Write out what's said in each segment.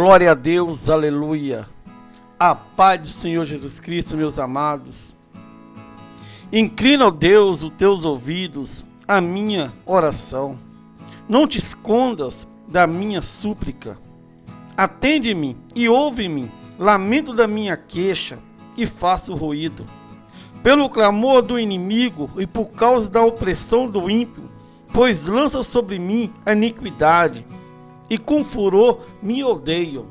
Glória a Deus, aleluia. A paz do Senhor Jesus Cristo, meus amados. Inclina, ó Deus, os teus ouvidos à minha oração. Não te escondas da minha súplica. Atende-me e ouve-me, lamento da minha queixa e faça o ruído. Pelo clamor do inimigo e por causa da opressão do ímpio, pois lança sobre mim a iniquidade e com furor me odeiam.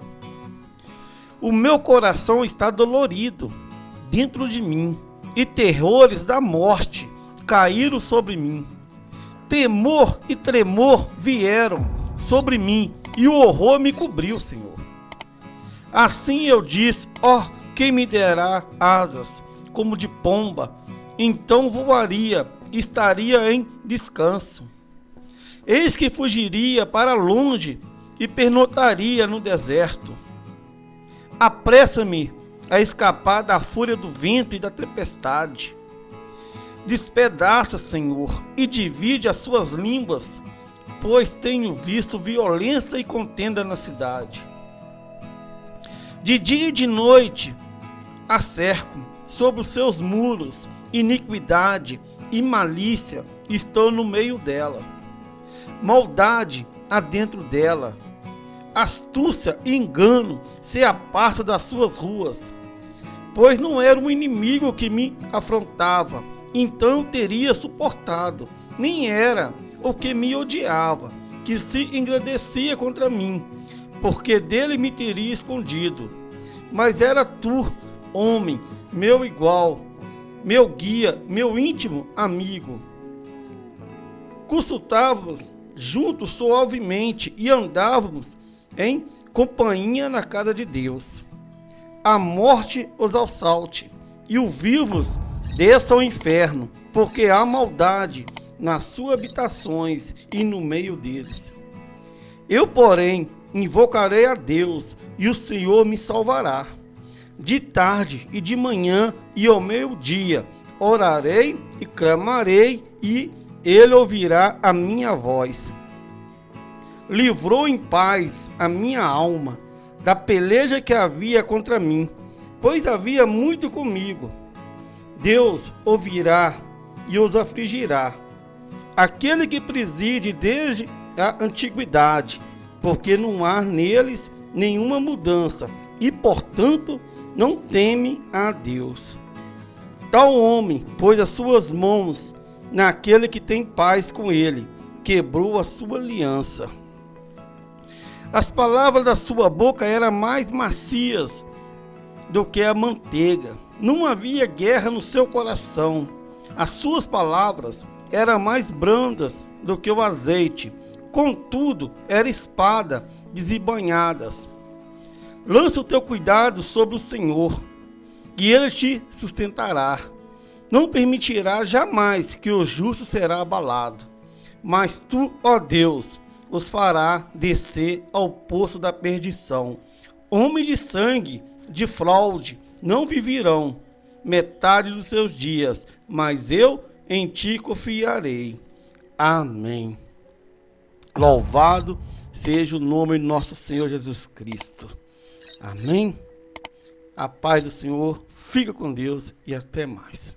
O meu coração está dolorido dentro de mim, e terrores da morte caíram sobre mim. Temor e tremor vieram sobre mim, e o horror me cobriu, Senhor. Assim eu disse: Ó, oh, quem me derá asas como de pomba, então voaria, estaria em descanso. Eis que fugiria para longe e pernotaria no deserto. Apressa-me a escapar da fúria do vento e da tempestade. Despedaça, Senhor, e divide as suas línguas, pois tenho visto violência e contenda na cidade. De dia e de noite a cerco, sobre os seus muros, iniquidade e malícia estão no meio dela. Maldade há dentro dela astúcia e engano se apartam das suas ruas. Pois não era um inimigo que me afrontava, então teria suportado. Nem era o que me odiava, que se engrandecia contra mim, porque dele me teria escondido. Mas era tu, homem, meu igual, meu guia, meu íntimo amigo. Consultávamos juntos suavemente e andávamos em companhia na casa de Deus. A morte os assalte e os vivos desçam ao inferno, porque há maldade nas suas habitações e no meio deles. Eu, porém, invocarei a Deus e o Senhor me salvará. De tarde e de manhã e ao meio-dia orarei e clamarei e ele ouvirá a minha voz livrou em paz a minha alma da peleja que havia contra mim, pois havia muito comigo. Deus ouvirá e os afligirá. Aquele que preside desde a antiguidade, porque não há neles nenhuma mudança e, portanto, não teme a Deus. Tal homem pôs as suas mãos naquele que tem paz com ele, quebrou a sua aliança. As palavras da sua boca eram mais macias do que a manteiga. Não havia guerra no seu coração. As suas palavras eram mais brandas do que o azeite. Contudo, era espada desembanhadas. Lança o teu cuidado sobre o Senhor, e ele te sustentará. Não permitirá jamais que o justo será abalado. Mas tu, ó Deus, os fará descer ao poço da perdição. Homem de sangue, de fraude, não viverão metade dos seus dias, mas eu em ti confiarei. Amém. Louvado seja o nome de nosso Senhor Jesus Cristo. Amém. A paz do Senhor, fica com Deus e até mais.